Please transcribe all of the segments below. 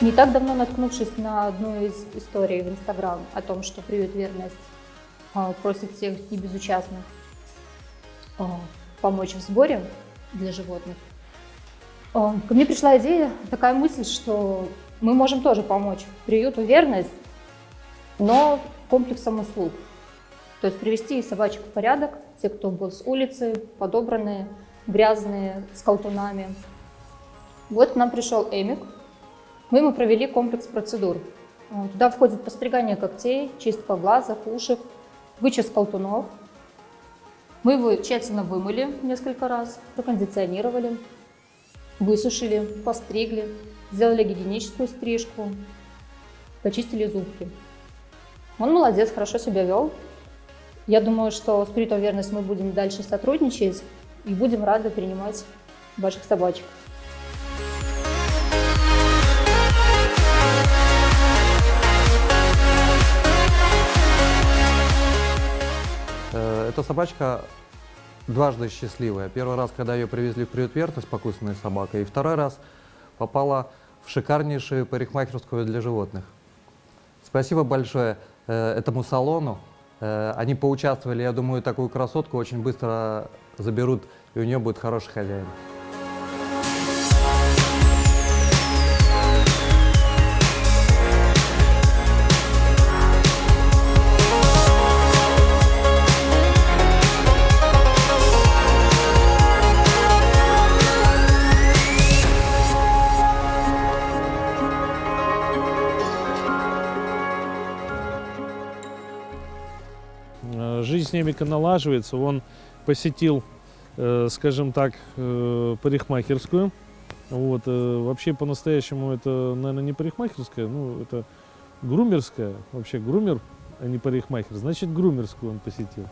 Не так давно наткнувшись на одну из историй в Инстаграм о том, что приют «Верность» а, просит всех небезучастных а, помочь в сборе для животных, а, ко мне пришла идея, такая мысль, что мы можем тоже помочь приюту «Верность», но комплексом услуг. То есть привести собачек в порядок, те, кто был с улицы, подобранные, грязные, с колтунами. Вот к нам пришел Эмик, мы ему провели комплекс процедур. Туда входит постригание когтей, чистка глазок, ушек, вычест колтунов. Мы его тщательно вымыли несколько раз, прокондиционировали, высушили, постригли, сделали гигиеническую стрижку, почистили зубки. Он молодец, хорошо себя вел. Я думаю, что с Притом Верность мы будем дальше сотрудничать и будем рады принимать ваших собачек. Эта собачка дважды счастливая. Первый раз, когда ее привезли в приют Верность, покусанной собакой, и второй раз попала в шикарнейшую парикмахерскую для животных. Спасибо большое э, этому салону. Э, Они поучаствовали, я думаю, такую красотку очень быстро заберут, и у нее будет хороший хозяин. Жизнь Немика налаживается. Он посетил, э, скажем так, э, парикмахерскую. Вот, э, вообще по-настоящему это, наверное, не парикмахерская, ну, это грумерская. Вообще грумер, а не парикмахер. Значит, грумерскую он посетил.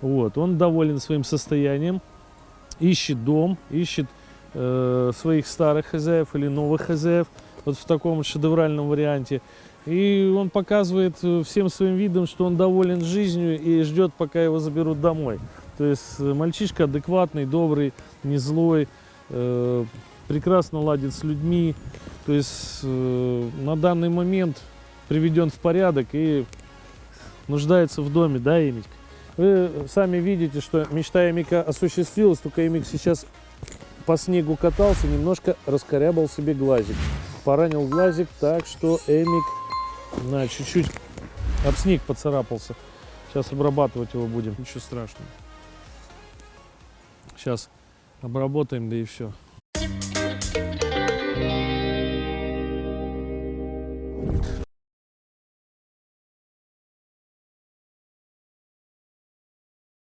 Вот, он доволен своим состоянием, ищет дом, ищет э, своих старых хозяев или новых хозяев, вот в таком шедевральном варианте. И он показывает э, всем своим видом, что он доволен жизнью и ждет, пока его заберут домой. То есть э, мальчишка адекватный, добрый, не злой, э, прекрасно ладит с людьми. То есть э, на данный момент приведен в порядок и нуждается в доме, да, Эмик? Вы сами видите, что мечта Эмика осуществилась, только Эмик сейчас по снегу катался, немножко раскорябал себе глазик. Поранил глазик так, что Эмик на чуть-чуть об снег поцарапался. Сейчас обрабатывать его будем, ничего страшного. Сейчас обработаем, да и все.